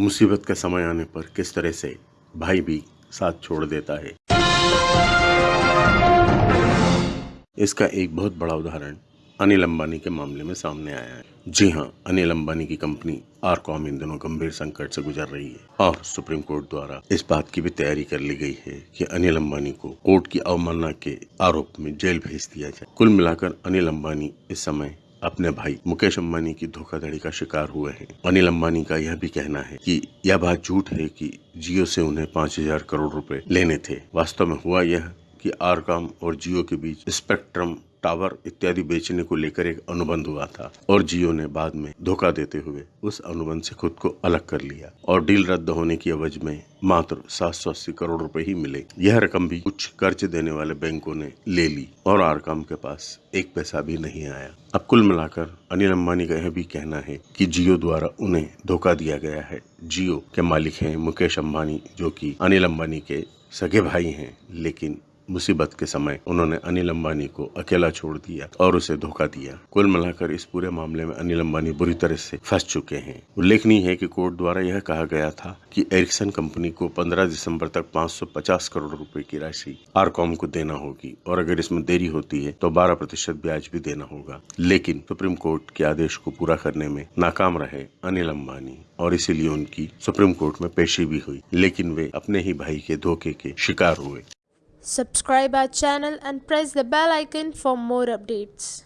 मुसीबत का समय आने पर किस तरह से भाई भी साथ छोड़ देता है। इसका एक बहुत बड़ा उदाहरण अनिल अंबानी के मामले में सामने आया है। जी हाँ अनिल अंबानी की कंपनी आरकॉम इन दिनों गंभीर संकट से गुजर रही है और सुप्रीम कोर्ट द्वारा इस बात की भी तैयारी कर ली गई है कि अनिल अंबानी को कोर्ट की अवमानना के आरोप में जेल भेज दिया जाए। कुल मिलाकर अनिल अंबानी इस समय अपने भाई मुकेश अम्बानी की धोखाधड़ी का शिकार हुए हैं। अनिल अम्बानी का यह भी कहना है कि यह बात झूठ है कि जियो से उन्हें पाँच हज़ार करोड़ रुपए लेने थे। वास्तव में हुआ यह कि आरकॉम और जियो के बीच स्पेक्ट्रम, टावर इत्यादि बेचने को लेकर एक अनुबंध हुआ था और जियो ने बाद में धोखा देते हुए उस अनुबंध से खुद को अलग कर लिया और डील रद्द होने की अवज में मात्र सात सौ अस्सी करोड़ रुपए ही मिले। यह रकम भी कुछ कर्ज देने वाले बैंकों ने ले ली और आरकॉम के पास एक पैसा भी नहीं आया। अब कुल मिलाकर अनिल अंबानी का यह भी कहना है कि जियो द्वारा उन्हें धोखा दिया गया है। जियो के मालिक हैं मुकेश अंबानी, जो कि अनिल अंबानी के सगे भाई हैं, लेकिन मुसीबत के समय उन्होंने अनिल अंबानी को अकेला छोड़ दिया और उसे धोखा दिया। कुल मिलाकर इस पूरे मामले में अनिल अंबानी बुरी तरह से फंस चुके हैं। उल्लेखनीय है कि कोर्ट द्वारा यह कहा गया था कि एरिक्सन कंपनी को 15 दिसंबर तक 550 करोड़ रुपए की राशि आरकॉम को देना होगी और अगर इसमें देरी होती है तो 12 प्रतिशत ब्याज भी देना होगा। लेकिन सुप्रीम कोर्ट के आदेश को पूरा करने में नाकाम रहे अनिल अंबानी और इसीलिए उनकी सुप्रीम कोर्ट में पेशी भी हुई। लेकिन वे अपने ही भाई के धोखे के शिकार हुए। Subscribe our channel and press the bell icon for more updates.